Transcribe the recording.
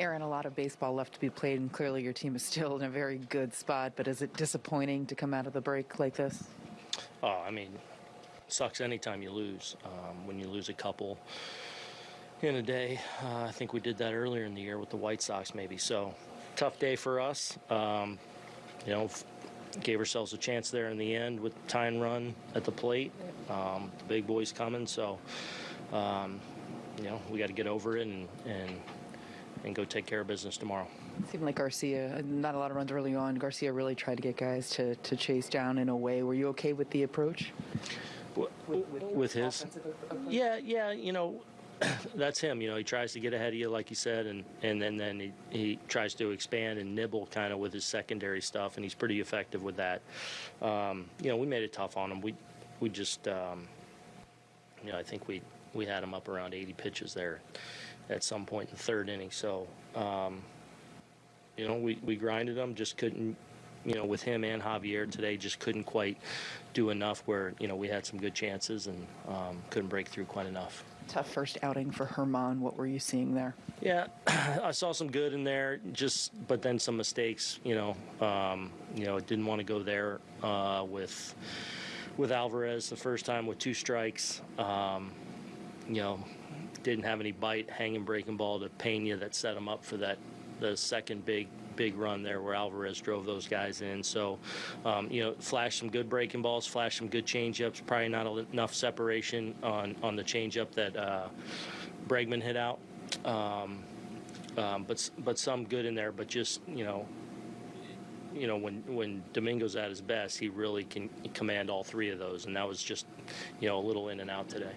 Aaron, a lot of baseball left to be played, and clearly your team is still in a very good spot. But is it disappointing to come out of the break like this? Oh, I mean, sucks anytime you lose. Um, when you lose a couple in a day, uh, I think we did that earlier in the year with the White Sox, maybe. So, tough day for us. Um, you know, gave ourselves a chance there in the end with and run at the plate. Um, the big boys coming, so um, you know we got to get over it and and and go take care of business tomorrow. It seemed like Garcia, not a lot of runs early on. Garcia really tried to get guys to, to chase down in a way. Were you okay with the approach? with his yeah yeah you know that's him you know he tries to get ahead of you like you said and and then then he, he tries to expand and nibble kind of with his secondary stuff and he's pretty effective with that um, you know we made it tough on him we we just um, you know i think we we had him up around 80 pitches there at some point in the third inning so um, you know we, we grinded them, just couldn't you know with him and javier today just couldn't quite do enough where you know we had some good chances and um, couldn't break through quite enough Tough first outing for Germán. What were you seeing there? yeah i saw some good in there just but then some mistakes you know um, you know didn't want to go there uh, with with alvarez the first time with two strikes um, you know didn't have any bite hanging breaking ball to pena that set him up for that the second big big run there where Alvarez drove those guys in. So, um, you know, flashed some good breaking balls, flashed some good changeups. Probably not enough separation on on the changeup that uh, Bregman hit out. Um, um, but but some good in there. But just you know, you know when when Domingo's at his best, he really can command all three of those, and that was just you know a little in and out today.